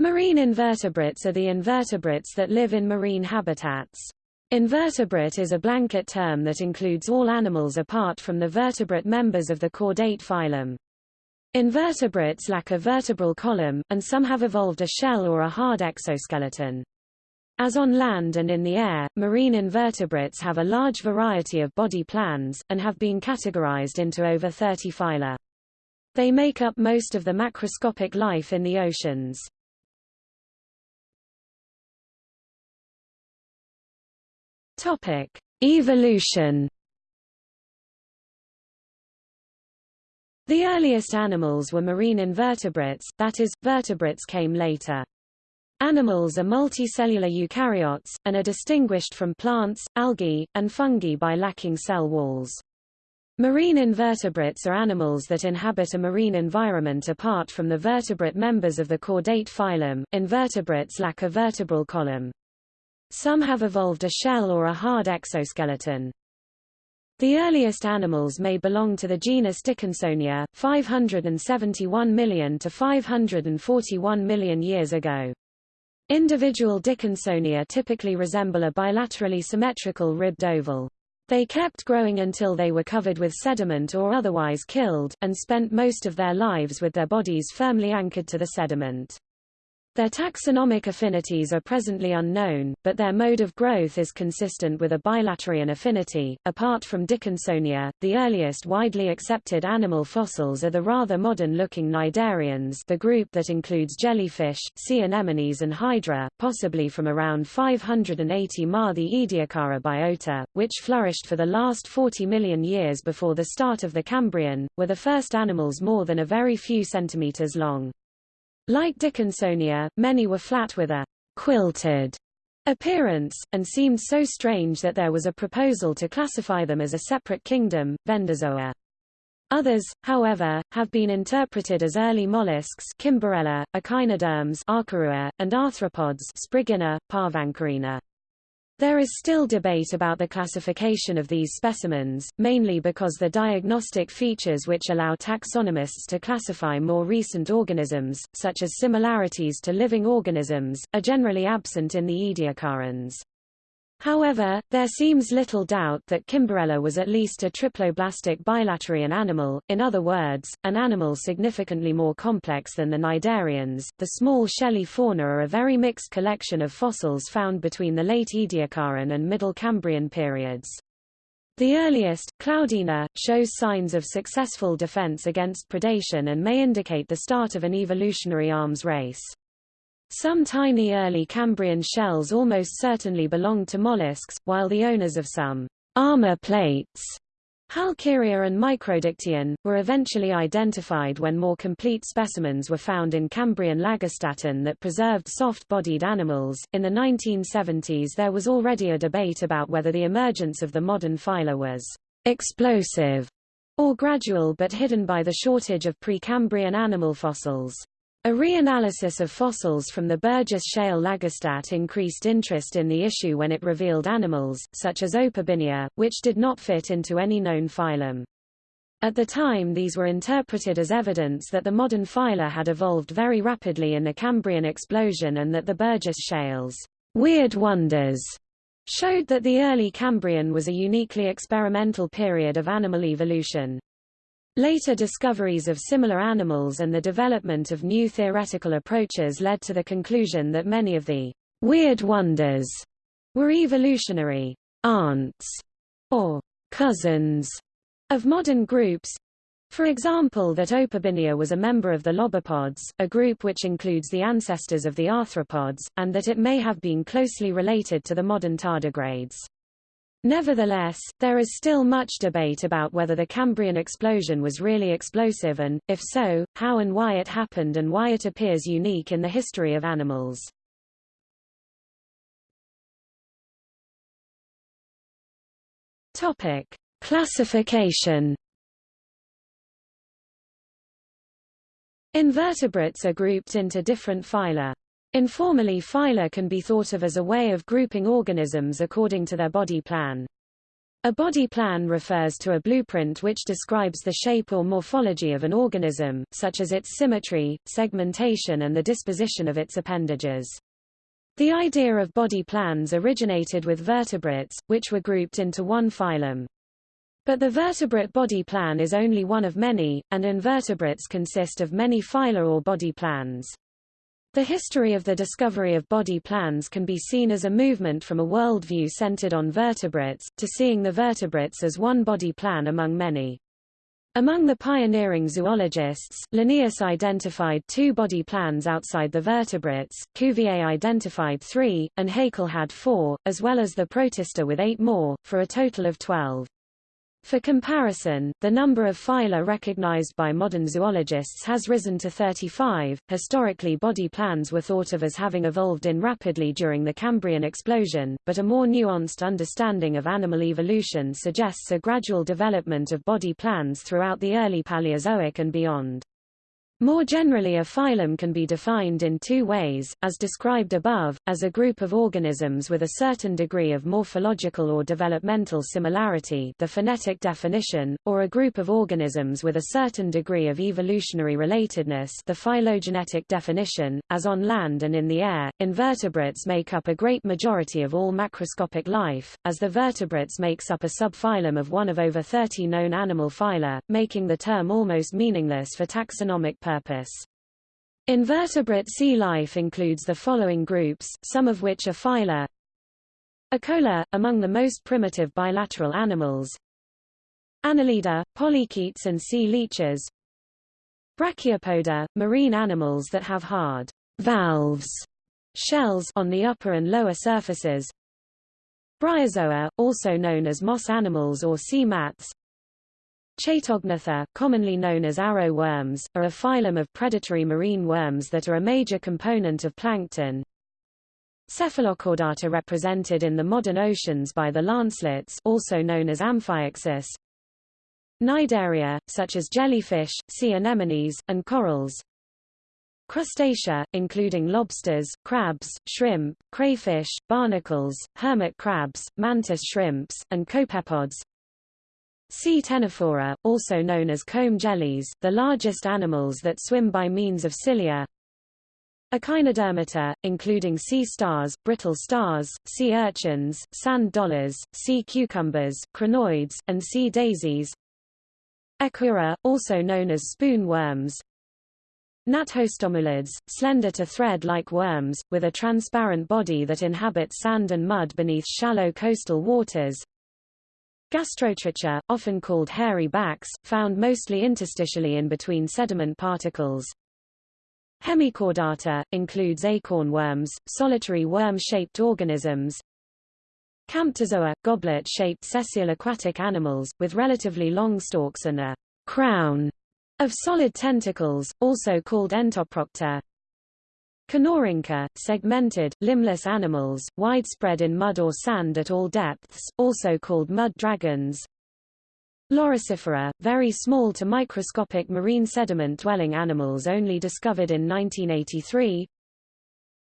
Marine invertebrates are the invertebrates that live in marine habitats. Invertebrate is a blanket term that includes all animals apart from the vertebrate members of the chordate phylum. Invertebrates lack a vertebral column, and some have evolved a shell or a hard exoskeleton. As on land and in the air, marine invertebrates have a large variety of body plans, and have been categorized into over 30 phyla. They make up most of the macroscopic life in the oceans. Topic: Evolution. The earliest animals were marine invertebrates, that is, vertebrates came later. Animals are multicellular eukaryotes, and are distinguished from plants, algae, and fungi by lacking cell walls. Marine invertebrates are animals that inhabit a marine environment apart from the vertebrate members of the chordate phylum. Invertebrates lack a vertebral column. Some have evolved a shell or a hard exoskeleton. The earliest animals may belong to the genus Dickinsonia, 571 million to 541 million years ago. Individual Dickinsonia typically resemble a bilaterally symmetrical ribbed oval. They kept growing until they were covered with sediment or otherwise killed, and spent most of their lives with their bodies firmly anchored to the sediment. Their taxonomic affinities are presently unknown, but their mode of growth is consistent with a bilaterian affinity. Apart from Dickinsonia, the earliest widely accepted animal fossils are the rather modern-looking cnidarians, the group that includes jellyfish, sea anemones and hydra, possibly from around 580 Ma the Ediacara biota, which flourished for the last 40 million years before the start of the Cambrian, were the first animals more than a very few centimeters long. Like Dickinsonia, many were flat with a quilted appearance, and seemed so strange that there was a proposal to classify them as a separate kingdom, Vendozoa. Others, however, have been interpreted as early mollusks Kimberella, echinoderms Arkarua, and arthropods Spriggina, Parvancorina. There is still debate about the classification of these specimens, mainly because the diagnostic features which allow taxonomists to classify more recent organisms, such as similarities to living organisms, are generally absent in the Ediacarans. However, there seems little doubt that Kimberella was at least a triploblastic bilaterian animal, in other words, an animal significantly more complex than the cnidarians. The small shelly fauna are a very mixed collection of fossils found between the late Ediacaran and Middle Cambrian periods. The earliest, Cloudina, shows signs of successful defense against predation and may indicate the start of an evolutionary arms race. Some tiny early Cambrian shells almost certainly belonged to mollusks, while the owners of some armor plates Halkieria and Microdictyon, were eventually identified when more complete specimens were found in Cambrian Lagerstätten that preserved soft-bodied animals. In the 1970s there was already a debate about whether the emergence of the modern phyla was explosive or gradual but hidden by the shortage of Precambrian animal fossils. A reanalysis of fossils from the Burgess Shale Lagerstätte increased interest in the issue when it revealed animals, such as Opabinia, which did not fit into any known phylum. At the time these were interpreted as evidence that the modern phyla had evolved very rapidly in the Cambrian explosion and that the Burgess Shale's weird wonders showed that the early Cambrian was a uniquely experimental period of animal evolution. Later discoveries of similar animals and the development of new theoretical approaches led to the conclusion that many of the weird wonders were evolutionary aunts or cousins of modern groups. For example that Opabinia was a member of the lobopods, a group which includes the ancestors of the arthropods, and that it may have been closely related to the modern tardigrades. Nevertheless, there is still much debate about whether the Cambrian explosion was really explosive and, if so, how and why it happened and why it appears unique in the history of animals. Topic. Classification Invertebrates are grouped into different phyla. Informally phyla can be thought of as a way of grouping organisms according to their body plan. A body plan refers to a blueprint which describes the shape or morphology of an organism, such as its symmetry, segmentation and the disposition of its appendages. The idea of body plans originated with vertebrates, which were grouped into one phylum. But the vertebrate body plan is only one of many, and invertebrates consist of many phyla or body plans. The history of the discovery of body plans can be seen as a movement from a worldview centered on vertebrates, to seeing the vertebrates as one body plan among many. Among the pioneering zoologists, Linnaeus identified two body plans outside the vertebrates, Cuvier identified three, and Haeckel had four, as well as the protista with eight more, for a total of twelve. For comparison, the number of phyla recognized by modern zoologists has risen to 35. Historically, body plans were thought of as having evolved in rapidly during the Cambrian explosion, but a more nuanced understanding of animal evolution suggests a gradual development of body plans throughout the early Paleozoic and beyond. More generally a phylum can be defined in two ways, as described above, as a group of organisms with a certain degree of morphological or developmental similarity the phenetic definition, or a group of organisms with a certain degree of evolutionary relatedness the phylogenetic definition, as on land and in the air. Invertebrates make up a great majority of all macroscopic life, as the vertebrates makes up a subphylum of one of over 30 known animal phyla, making the term almost meaningless for taxonomic purpose. Invertebrate sea life includes the following groups, some of which are phyla. Acoela, among the most primitive bilateral animals. Annelida, polychaetes and sea leeches. Brachiopoda, marine animals that have hard valves shells on the upper and lower surfaces. Bryozoa, also known as moss animals or sea mats. Chaetognatha, commonly known as arrow worms, are a phylum of predatory marine worms that are a major component of plankton. Cephalochordata represented in the modern oceans by the lancelets also known as Amphioxus. Cnidaria, such as jellyfish, sea anemones, and corals. Crustacea, including lobsters, crabs, shrimp, crayfish, barnacles, hermit crabs, mantis shrimps, and copepods. Sea ctenophora, also known as comb jellies, the largest animals that swim by means of cilia. Echinodermata, including sea stars, brittle stars, sea urchins, sand dollars, sea cucumbers, crinoids, and sea daisies. Echiura, also known as spoon worms. Gnathostomulids, slender to thread-like worms, with a transparent body that inhabit sand and mud beneath shallow coastal waters. Gastrotricha, often called hairy backs, found mostly interstitially in between sediment particles. Hemichordata, includes acorn worms, solitary worm-shaped organisms. Camptozoa, goblet-shaped sessile aquatic animals, with relatively long stalks and a crown of solid tentacles, also called entoprocta. Kinorhyncha, segmented, limbless animals, widespread in mud or sand at all depths, also called mud dragons. Loricifera, very small to microscopic marine sediment-dwelling animals only discovered in 1983.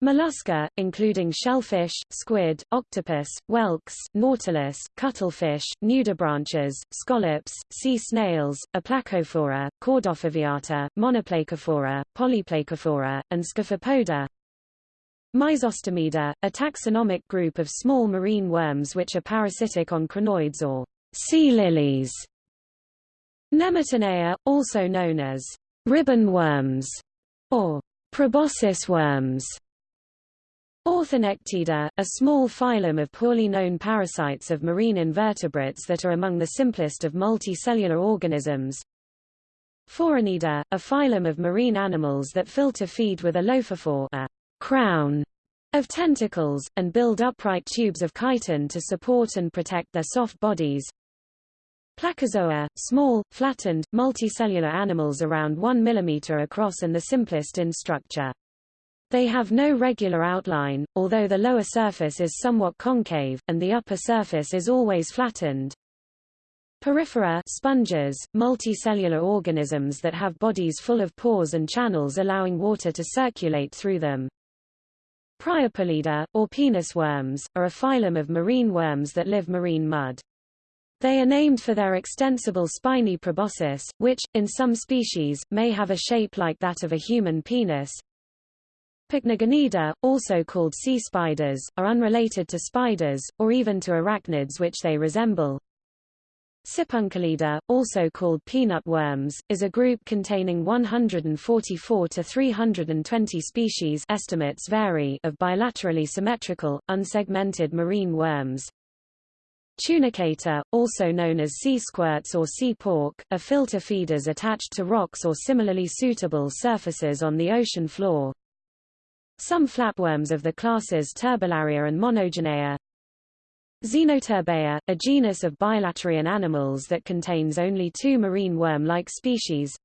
Mollusca, including shellfish, squid, octopus, whelks, nautilus, cuttlefish, nudibranches, scallops, sea snails, Aplacophora, Caudofoveata, Monoplacophora, Polyplacophora, and Scaphopoda. Myzostomida, a taxonomic group of small marine worms which are parasitic on crinoids or sea lilies. Nemertenaea, also known as ribbon worms or proboscis worms, Orthonectida, a small phylum of poorly known parasites of marine invertebrates that are among the simplest of multicellular organisms. Phoronida, a phylum of marine animals that filter feed with a lophophore a crown of tentacles, and build upright tubes of chitin to support and protect their soft bodies. Placozoa, small, flattened, multicellular animals around 1 mm across and the simplest in structure. They have no regular outline, although the lower surface is somewhat concave, and the upper surface is always flattened. Porifera sponges, multicellular organisms that have bodies full of pores and channels allowing water to circulate through them. Priapulida, or penis worms, are a phylum of marine worms that live marine mud. They are named for their extensible spiny proboscis, which, in some species, may have a shape like that of a human penis. Pycnogonida, also called sea spiders, are unrelated to spiders, or even to arachnids which they resemble. Sipunculida, also called peanut worms, is a group containing 144 to 320 species estimates vary of bilaterally symmetrical, unsegmented marine worms. Tunicata, also known as sea squirts or sea pork, are filter feeders attached to rocks or similarly suitable surfaces on the ocean floor. Some flatworms of the classes Turbellaria and Monogenea. Xenoturbella, a genus of bilaterian animals that contains only two marine worm-like species,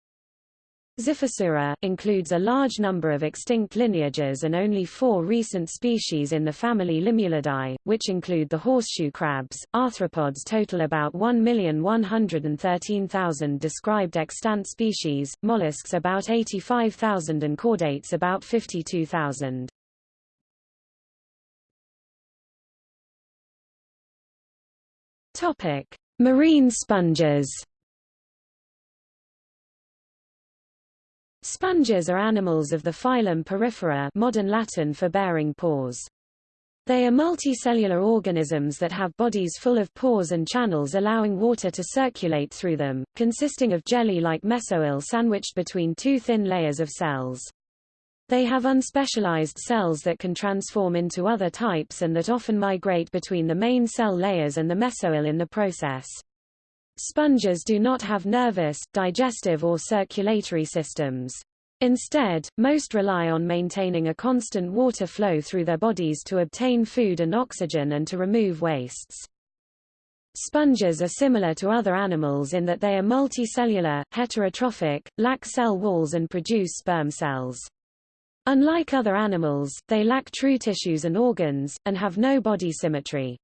Xiphosura, includes a large number of extinct lineages and only four recent species in the family Limulidae, which include the horseshoe crabs. Arthropods total about 1,113,000 described extant species, mollusks about 85,000 and chordates about 52,000. Topic: Marine sponges. Sponges are animals of the phylum Porifera modern Latin for bearing pores. They are multicellular organisms that have bodies full of pores and channels allowing water to circulate through them, consisting of jelly-like mesohyl sandwiched between two thin layers of cells. They have unspecialized cells that can transform into other types and that often migrate between the main cell layers and the mesohyl in the process. Sponges do not have nervous, digestive or circulatory systems. Instead, most rely on maintaining a constant water flow through their bodies to obtain food and oxygen and to remove wastes. Sponges are similar to other animals in that they are multicellular, heterotrophic, lack cell walls and produce sperm cells. Unlike other animals, they lack true tissues and organs, and have no body symmetry.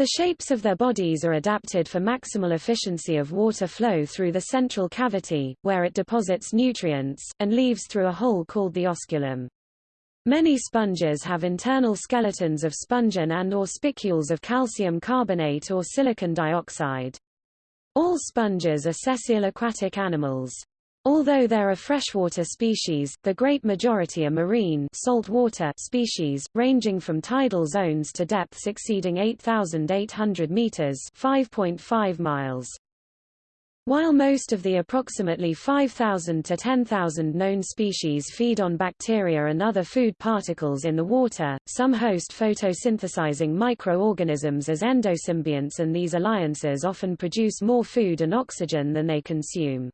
The shapes of their bodies are adapted for maximal efficiency of water flow through the central cavity, where it deposits nutrients, and leaves through a hole called the osculum. Many sponges have internal skeletons of spongin and or spicules of calcium carbonate or silicon dioxide. All sponges are sessile aquatic animals. Although there are freshwater species, the great majority are marine saltwater species, ranging from tidal zones to depths exceeding 8,800 meters (5.5 miles). While most of the approximately 5,000 to 10,000 known species feed on bacteria and other food particles in the water, some host photosynthesizing microorganisms as endosymbionts and these alliances often produce more food and oxygen than they consume.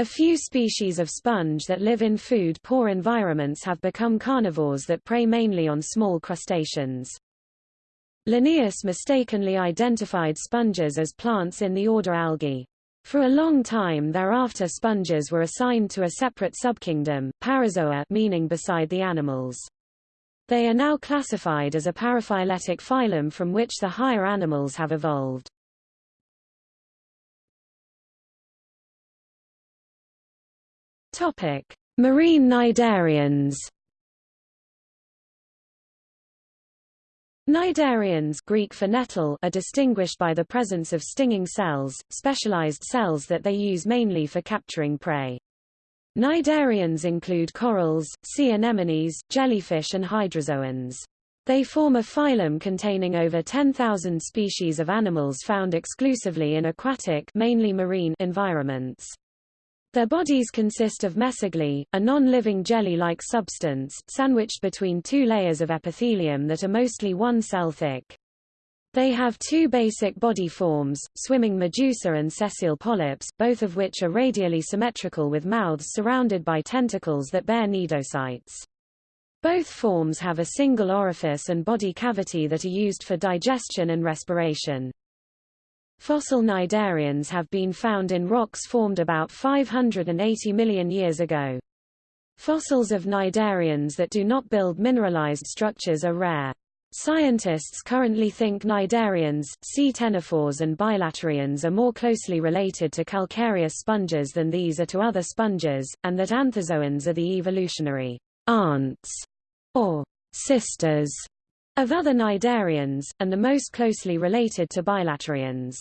A few species of sponge that live in food-poor environments have become carnivores that prey mainly on small crustaceans. Linnaeus mistakenly identified sponges as plants in the order Algae. For a long time thereafter sponges were assigned to a separate subkingdom, Parazoa meaning beside the animals. They are now classified as a paraphyletic phylum from which the higher animals have evolved. Topic: Marine cnidarians. Cnidarians Greek for nettle are distinguished by the presence of stinging cells, specialized cells that they use mainly for capturing prey. Cnidarians include corals, sea anemones, jellyfish and hydrozoans. They form a phylum containing over 10,000 species of animals found exclusively in aquatic mainly marine environments. Their bodies consist of mesoglea, a non-living jelly-like substance, sandwiched between two layers of epithelium that are mostly one cell thick. They have two basic body forms, swimming medusa and sessile polyps, both of which are radially symmetrical with mouths surrounded by tentacles that bear cnidocytes. Both forms have a single orifice and body cavity that are used for digestion and respiration. Fossil cnidarians have been found in rocks formed about 580 million years ago. Fossils of cnidarians that do not build mineralized structures are rare. Scientists currently think cnidarians, sea ctenophores and bilaterians are more closely related to calcareous sponges than these are to other sponges, and that anthozoans are the evolutionary aunts or sisters of other cnidarians, and the most closely related to bilaterians.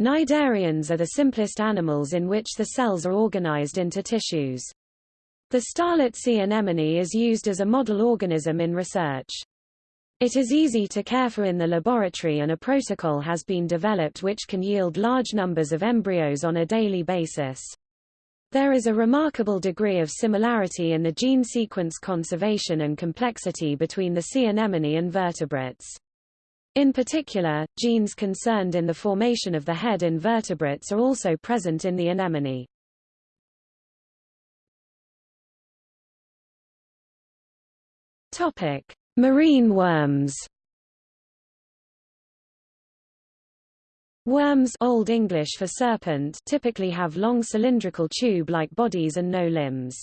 Cnidarians are the simplest animals in which the cells are organized into tissues. The starlet sea anemone is used as a model organism in research. It is easy to care for in the laboratory and a protocol has been developed which can yield large numbers of embryos on a daily basis. There is a remarkable degree of similarity in the gene sequence conservation and complexity between the sea anemone and vertebrates. In particular, genes concerned in the formation of the head in vertebrates are also present in the anemone. Topic: Marine worms. Worms Old English for serpent typically have long cylindrical tube-like bodies and no limbs.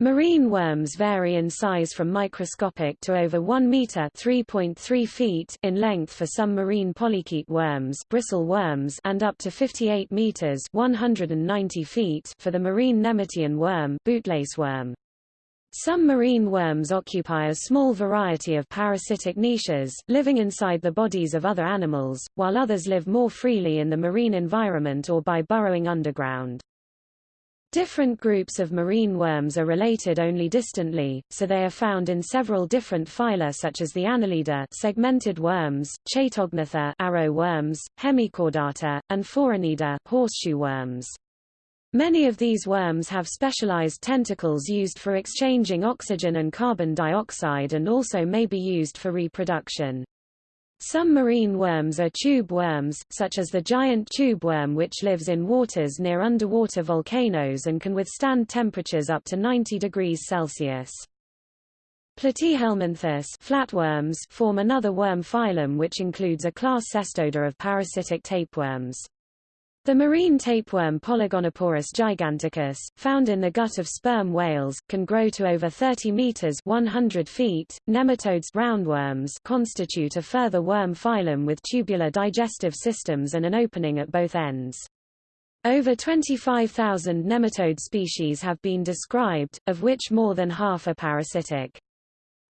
Marine worms vary in size from microscopic to over 1 meter (3.3 feet) in length for some marine polychaete worms, bristle worms, and up to 58 meters (190 feet) for the marine nemertean worm, bootlace worm. Some marine worms occupy a small variety of parasitic niches, living inside the bodies of other animals, while others live more freely in the marine environment or by burrowing underground. Different groups of marine worms are related only distantly, so they are found in several different phyla such as the Annelida segmented worms, Chaetognatha arrow worms, Hemichordata, and Phoronida horseshoe worms. Many of these worms have specialized tentacles used for exchanging oxygen and carbon dioxide and also may be used for reproduction. Some marine worms are tube worms, such as the giant tube worm which lives in waters near underwater volcanoes and can withstand temperatures up to 90 degrees Celsius. Platyhelminthes flatworms form another worm phylum which includes a class Cestoda of parasitic tapeworms. The marine tapeworm Polygonoporus giganticus, found in the gut of sperm whales, can grow to over 30 meters 100 feet. Nematodes roundworms constitute a further worm phylum with tubular digestive systems and an opening at both ends. Over 25,000 nematode species have been described, of which more than half are parasitic.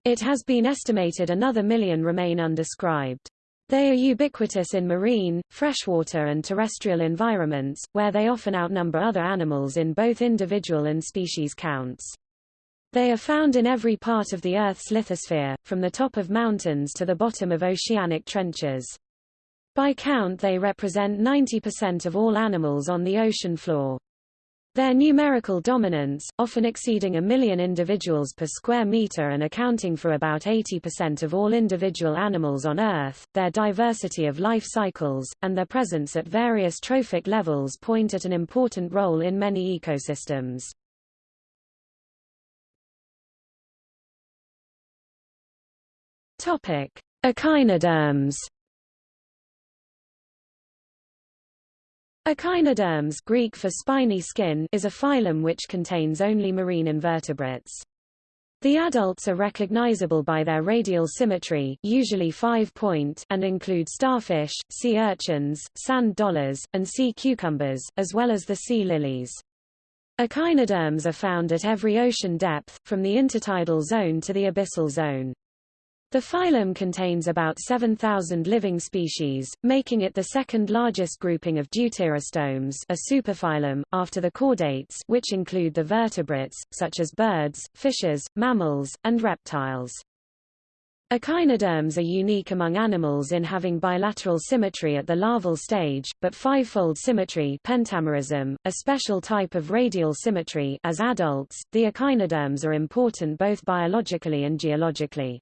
It has been estimated another million remain undescribed. They are ubiquitous in marine, freshwater and terrestrial environments, where they often outnumber other animals in both individual and species counts. They are found in every part of the Earth's lithosphere, from the top of mountains to the bottom of oceanic trenches. By count they represent 90% of all animals on the ocean floor. Their numerical dominance, often exceeding a million individuals per square meter and accounting for about 80% of all individual animals on Earth, their diversity of life cycles, and their presence at various trophic levels point at an important role in many ecosystems. Echinoderms Echinoderms Greek for spiny skin is a phylum which contains only marine invertebrates. The adults are recognizable by their radial symmetry usually five-point and include starfish, sea urchins, sand dollars, and sea cucumbers, as well as the sea lilies. Echinoderms are found at every ocean depth, from the intertidal zone to the abyssal zone. The phylum contains about 7,000 living species, making it the second largest grouping of deuterostomes a superphylum, after the chordates which include the vertebrates, such as birds, fishes, mammals, and reptiles. Echinoderms are unique among animals in having bilateral symmetry at the larval stage, but fivefold symmetry pentamerism, a special type of radial symmetry as adults. The echinoderms are important both biologically and geologically.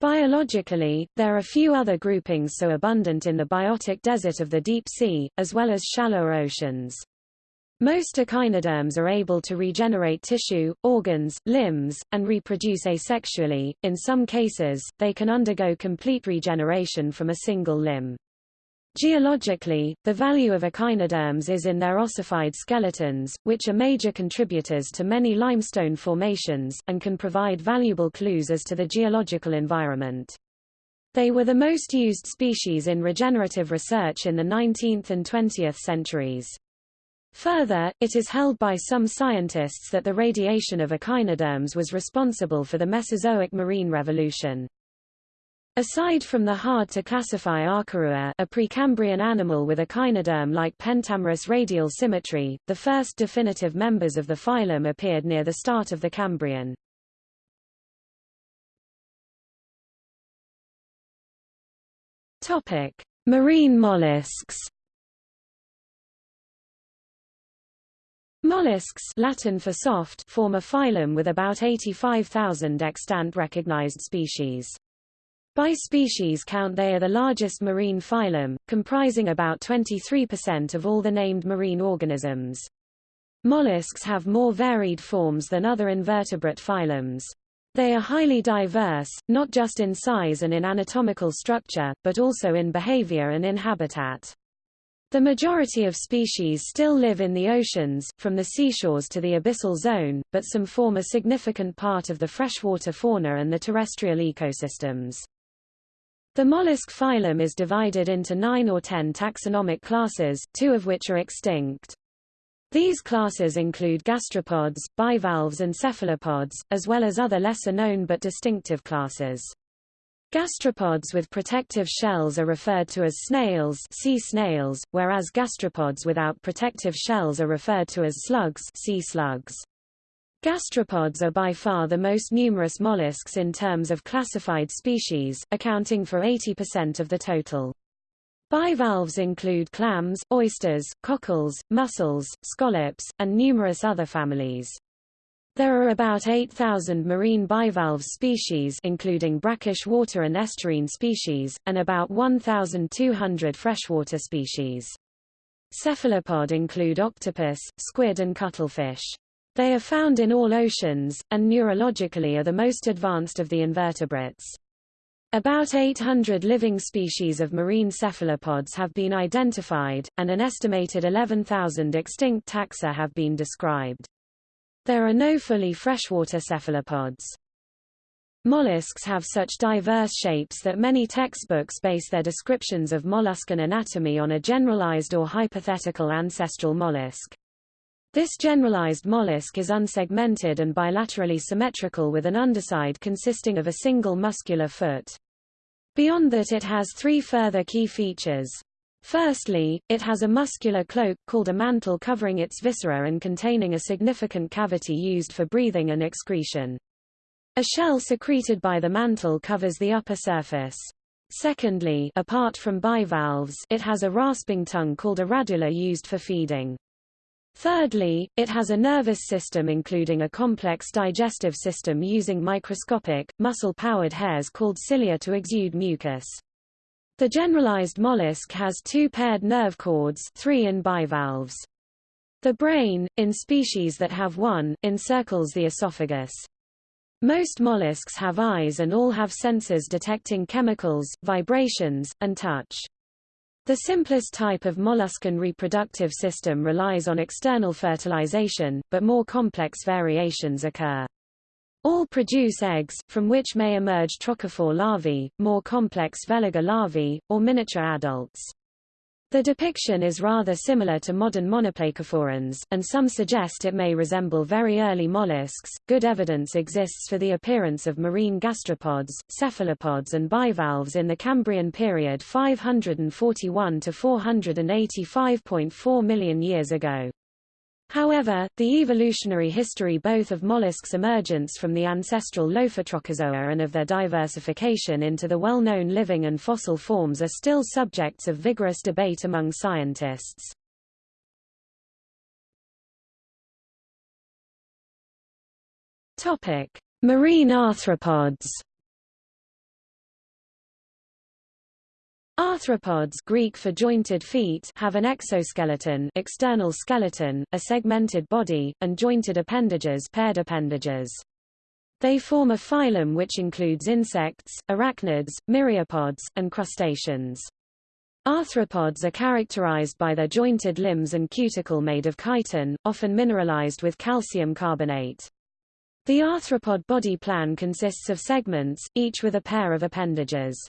Biologically, there are few other groupings so abundant in the biotic desert of the deep sea, as well as shallower oceans. Most echinoderms are able to regenerate tissue, organs, limbs, and reproduce asexually. In some cases, they can undergo complete regeneration from a single limb. Geologically, the value of echinoderms is in their ossified skeletons, which are major contributors to many limestone formations, and can provide valuable clues as to the geological environment. They were the most used species in regenerative research in the 19th and 20th centuries. Further, it is held by some scientists that the radiation of echinoderms was responsible for the Mesozoic marine revolution. Aside from the hard-to-classify Arkarua a Precambrian animal with a echinoderm-like pentamerous radial symmetry, the first definitive members of the phylum appeared near the start of the Cambrian. Topic: Marine mollusks Mollusks Latin for soft form a phylum with about 85,000 extant recognized species. By species count they are the largest marine phylum, comprising about 23% of all the named marine organisms. Mollusks have more varied forms than other invertebrate phylums. They are highly diverse, not just in size and in anatomical structure, but also in behavior and in habitat. The majority of species still live in the oceans, from the seashores to the abyssal zone, but some form a significant part of the freshwater fauna and the terrestrial ecosystems. The mollusk phylum is divided into nine or ten taxonomic classes, two of which are extinct. These classes include gastropods, bivalves and cephalopods, as well as other lesser-known but distinctive classes. Gastropods with protective shells are referred to as snails, sea snails, whereas gastropods without protective shells are referred to as slugs, sea slugs. Gastropods are by far the most numerous mollusks in terms of classified species, accounting for 80% of the total. Bivalves include clams, oysters, cockles, mussels, scallops, and numerous other families. There are about 8,000 marine bivalve species including brackish water and estuarine species, and about 1,200 freshwater species. Cephalopod include octopus, squid and cuttlefish. They are found in all oceans, and neurologically are the most advanced of the invertebrates. About 800 living species of marine cephalopods have been identified, and an estimated 11,000 extinct taxa have been described. There are no fully freshwater cephalopods. Mollusks have such diverse shapes that many textbooks base their descriptions of molluscan anatomy on a generalized or hypothetical ancestral mollusk. This generalized mollusk is unsegmented and bilaterally symmetrical with an underside consisting of a single muscular foot. Beyond that it has three further key features. Firstly, it has a muscular cloak, called a mantle covering its viscera and containing a significant cavity used for breathing and excretion. A shell secreted by the mantle covers the upper surface. Secondly, apart from bivalves, it has a rasping tongue called a radula used for feeding. Thirdly, it has a nervous system including a complex digestive system using microscopic, muscle-powered hairs called cilia to exude mucus. The generalized mollusk has two paired nerve cords three in bivalves. The brain, in species that have one, encircles the esophagus. Most mollusks have eyes and all have sensors detecting chemicals, vibrations, and touch. The simplest type of molluscan reproductive system relies on external fertilization, but more complex variations occur. All produce eggs, from which may emerge trochophore larvae, more complex veliger larvae, or miniature adults. The depiction is rather similar to modern monoplacophorans, and some suggest it may resemble very early mollusks. Good evidence exists for the appearance of marine gastropods, cephalopods, and bivalves in the Cambrian period 541 to 485.4 million years ago. However, the evolutionary history both of mollusks' emergence from the ancestral Lophotrochozoa and of their diversification into the well-known living and fossil forms are still subjects of vigorous debate among scientists. Topic: Marine arthropods. Arthropods Greek for jointed feet have an exoskeleton external skeleton, a segmented body, and jointed appendages paired appendages. They form a phylum which includes insects, arachnids, myriapods, and crustaceans. Arthropods are characterized by their jointed limbs and cuticle made of chitin, often mineralized with calcium carbonate. The arthropod body plan consists of segments, each with a pair of appendages.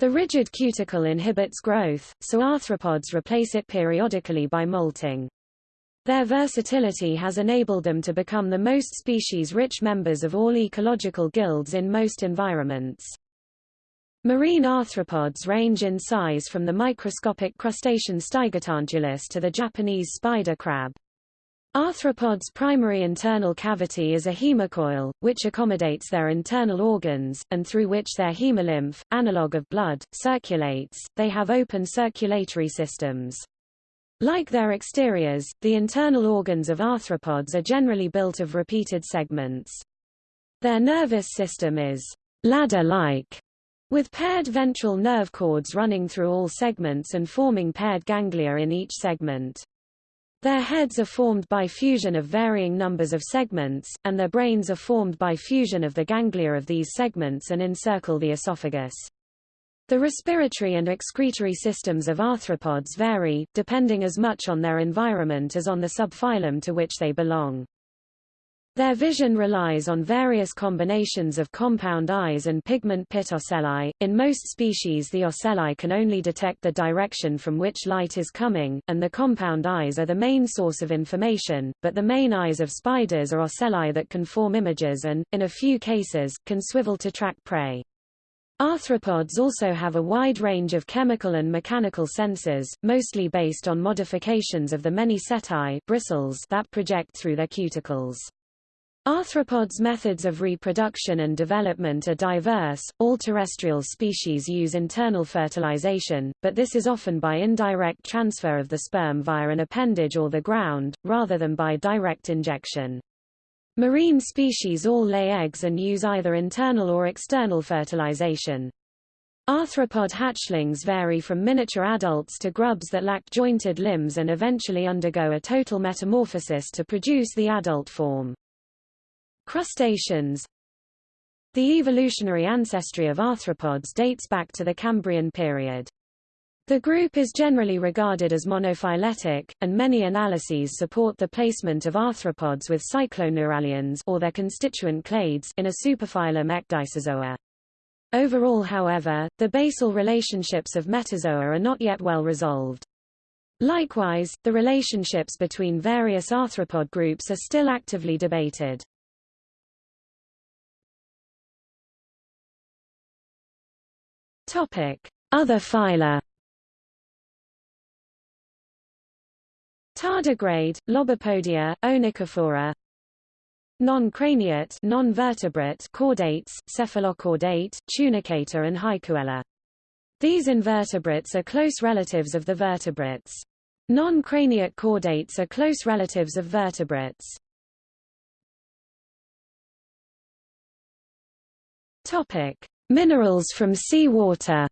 The rigid cuticle inhibits growth, so arthropods replace it periodically by molting. Their versatility has enabled them to become the most species-rich members of all ecological guilds in most environments. Marine arthropods range in size from the microscopic crustacean Stygotantulus to the Japanese spider crab. Arthropods' primary internal cavity is a hemocoel, which accommodates their internal organs, and through which their hemolymph, analog of blood, circulates. They have open circulatory systems. Like their exteriors, the internal organs of arthropods are generally built of repeated segments. Their nervous system is ladder-like, with paired ventral nerve cords running through all segments and forming paired ganglia in each segment. Their heads are formed by fusion of varying numbers of segments, and their brains are formed by fusion of the ganglia of these segments and encircle the esophagus. The respiratory and excretory systems of arthropods vary, depending as much on their environment as on the subphylum to which they belong. Their vision relies on various combinations of compound eyes and pigment pit ocelli. In most species the ocelli can only detect the direction from which light is coming, and the compound eyes are the main source of information, but the main eyes of spiders are ocelli that can form images and, in a few cases, can swivel to track prey. Arthropods also have a wide range of chemical and mechanical sensors, mostly based on modifications of the many setae bristles that project through their cuticles. Arthropods' methods of reproduction and development are diverse. All terrestrial species use internal fertilization, but this is often by indirect transfer of the sperm via an appendage or the ground, rather than by direct injection. Marine species all lay eggs and use either internal or external fertilization. Arthropod hatchlings vary from miniature adults to grubs that lack jointed limbs and eventually undergo a total metamorphosis to produce the adult form. Crustaceans The evolutionary ancestry of arthropods dates back to the Cambrian period. The group is generally regarded as monophyletic, and many analyses support the placement of arthropods with cycloneuralians or their constituent clades in a superphylum Ecdysozoa. Overall however, the basal relationships of metazoa are not yet well resolved. Likewise, the relationships between various arthropod groups are still actively debated. Other phyla Tardigrade, Lobopodia, Onychophora Non-craniate non-vertebrate chordates, cephalochordate, tunicata and Haikouella. These invertebrates are close relatives of the vertebrates. Non-craniate chordates are close relatives of vertebrates. Topic: Minerals from seawater.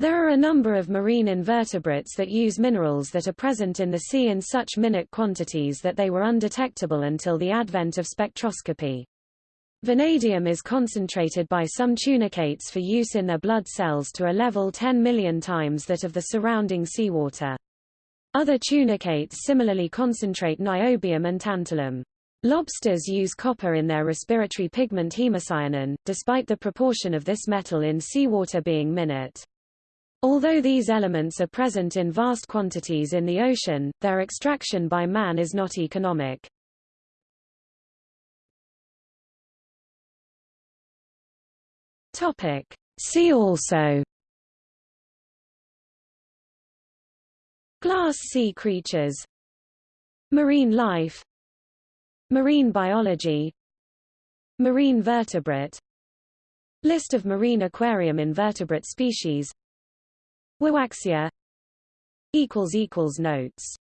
There are a number of marine invertebrates that use minerals that are present in the sea in such minute quantities that they were undetectable until the advent of spectroscopy. Vanadium is concentrated by some tunicates for use in their blood cells to a level 10 million times that of the surrounding seawater. Other tunicates similarly concentrate niobium and tantalum. Lobsters use copper in their respiratory pigment hemocyanin, despite the proportion of this metal in seawater being minute. Although these elements are present in vast quantities in the ocean, their extraction by man is not economic. Topic. See also Glass sea creatures Marine life Marine biology. Marine vertebrate. List of marine aquarium invertebrate species. Wiwaxia Notes